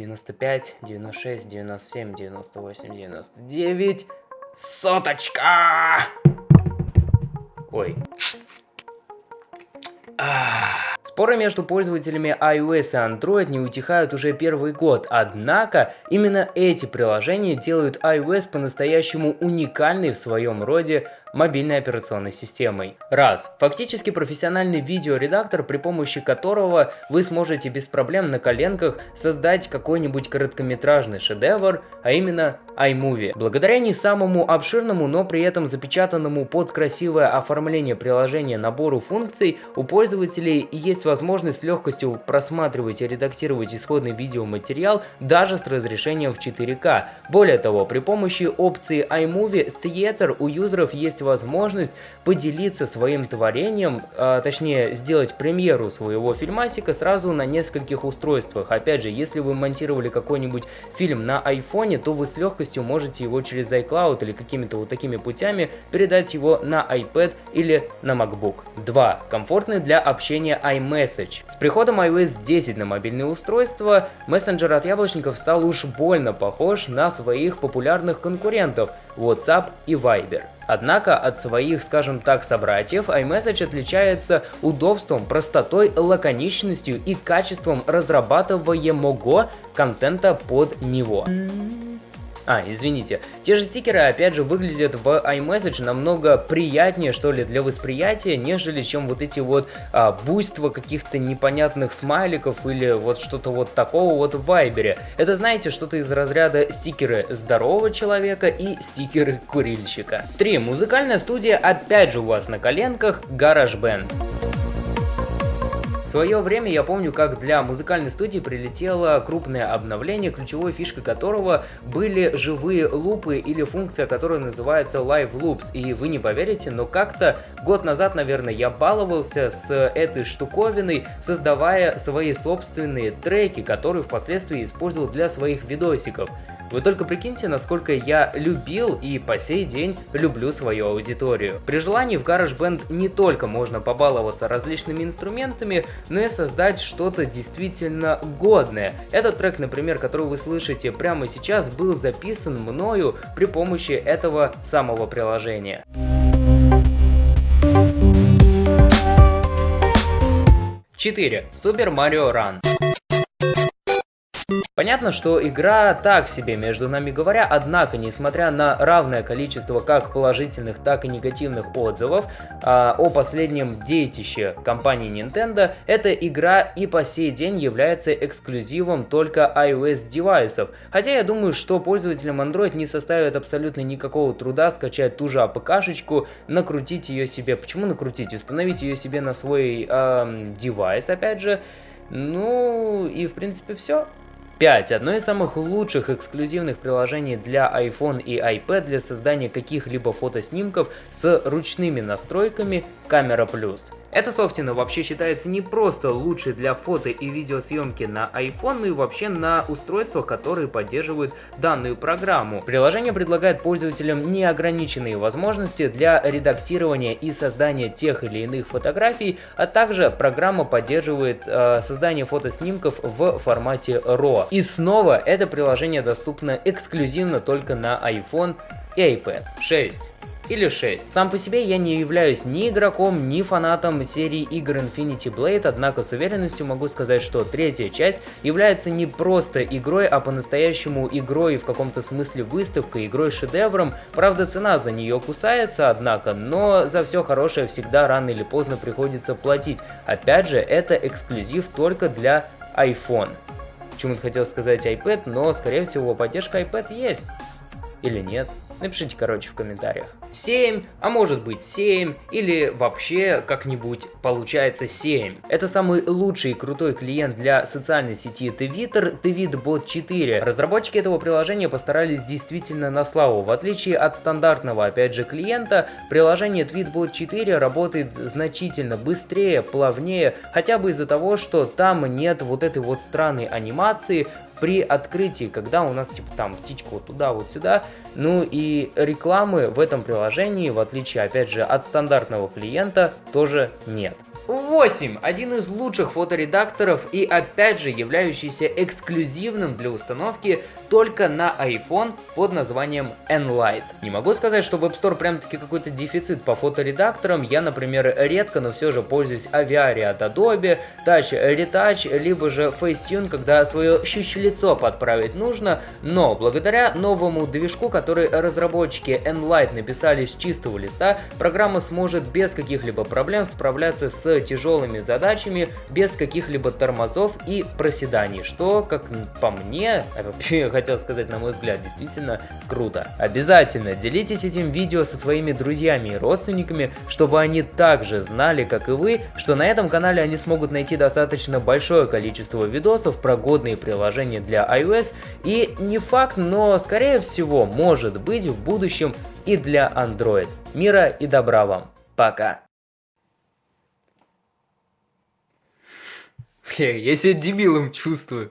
95, 96, 97, 98, 99. Соточка! Ой. Споры между пользователями iOS и Android не утихают уже первый год, однако именно эти приложения делают iOS по-настоящему уникальной в своем роде мобильной операционной системой. Раз. Фактически профессиональный видеоредактор, при помощи которого вы сможете без проблем на коленках создать какой-нибудь короткометражный шедевр, а именно iMovie. Благодаря не самому обширному, но при этом запечатанному под красивое оформление приложения набору функций, у пользователей есть возможность с легкостью просматривать и редактировать исходный видеоматериал даже с разрешением в 4К. Более того, при помощи опции iMovie Theater у юзеров есть есть возможность поделиться своим творением, а, точнее сделать премьеру своего фильмасика сразу на нескольких устройствах. Опять же, если вы монтировали какой-нибудь фильм на айфоне, то вы с легкостью можете его через iCloud или какими-то вот такими путями передать его на iPad или на MacBook. 2. Комфортный для общения iMessage. С приходом iOS 10 на мобильные устройства, мессенджер от яблочников стал уж больно похож на своих популярных конкурентов WhatsApp и Viber. Однако от своих, скажем так, собратьев iMessage отличается удобством, простотой, лаконичностью и качеством разрабатываемого контента под него. А, извините. Те же стикеры, опять же, выглядят в iMessage намного приятнее, что ли, для восприятия, нежели чем вот эти вот а, буйства каких-то непонятных смайликов или вот что-то вот такого вот в Вайбере. Это, знаете, что-то из разряда стикеры здорового человека и стикеры курильщика. 3. Музыкальная студия опять же у вас на коленках GarageBand. В свое время я помню, как для музыкальной студии прилетело крупное обновление, ключевой фишкой которого были живые лупы или функция, которая называется Live Loops. И вы не поверите, но как-то год назад, наверное, я баловался с этой штуковиной, создавая свои собственные треки, которые впоследствии использовал для своих видосиков. Вы только прикиньте, насколько я любил и по сей день люблю свою аудиторию. При желании в GarageBand не только можно побаловаться различными инструментами, но и создать что-то действительно годное. Этот трек, например, который вы слышите прямо сейчас, был записан мною при помощи этого самого приложения. Четыре. Super Mario Run. Понятно, что игра так себе, между нами говоря, однако, несмотря на равное количество как положительных, так и негативных отзывов а, о последнем детище компании Nintendo, эта игра и по сей день является эксклюзивом только iOS девайсов. Хотя я думаю, что пользователям Android не составит абсолютно никакого труда скачать ту же АПКшечку, накрутить ее себе. Почему накрутить? Установить ее себе на свой э, девайс, опять же. Ну и в принципе все. 5. Одно из самых лучших эксклюзивных приложений для iPhone и iPad для создания каких-либо фотоснимков с ручными настройками Camera Plus. Эта софтина вообще считается не просто лучшей для фото и видеосъемки на iPhone, но и вообще на устройствах, которые поддерживают данную программу. Приложение предлагает пользователям неограниченные возможности для редактирования и создания тех или иных фотографий, а также программа поддерживает э, создание фотоснимков в формате RAW. И снова это приложение доступно эксклюзивно только на iPhone и iPad 6 или 6. Сам по себе я не являюсь ни игроком, ни фанатом серии игр Infinity Blade, однако с уверенностью могу сказать, что третья часть является не просто игрой, а по-настоящему игрой в каком-то смысле выставкой, игрой-шедевром. Правда, цена за нее кусается, однако, но за все хорошее всегда рано или поздно приходится платить. Опять же, это эксклюзив только для iPhone. Почему-то хотел сказать iPad, но скорее всего поддержка iPad есть. Или нет? Напишите, короче, в комментариях. 7, а может быть 7, или вообще как-нибудь получается 7. Это самый лучший и крутой клиент для социальной сети Twitter, TweetBot 4. Разработчики этого приложения постарались действительно на славу. В отличие от стандартного, опять же, клиента, приложение TweetBot 4 работает значительно быстрее, плавнее, хотя бы из-за того, что там нет вот этой вот странной анимации, при открытии, когда у нас типа там птичка вот туда, вот сюда. Ну и рекламы в этом приложении, в отличие опять же от стандартного клиента, тоже нет. 8. Один из лучших фоторедакторов и опять же являющийся эксклюзивным для установки только на iPhone под названием Enlight. Не могу сказать, что в App Store прям таки какой-то дефицит по фоторедакторам. Я, например, редко, но все же пользуюсь Aviary от Adobe, Touch Retouch, либо же Facetune, когда свое щущелицо подправить нужно. Но благодаря новому движку, который разработчики Enlight написали с чистого листа, программа сможет без каких-либо проблем справляться тяжелыми задачами, без каких-либо тормозов и проседаний, что, как по мне, хотел сказать, на мой взгляд, действительно круто. Обязательно делитесь этим видео со своими друзьями и родственниками, чтобы они также знали, как и вы, что на этом канале они смогут найти достаточно большое количество видосов про годные приложения для iOS и не факт, но скорее всего может быть в будущем и для Android. Мира и добра вам. Пока. Бля, я себя дебилом чувствую.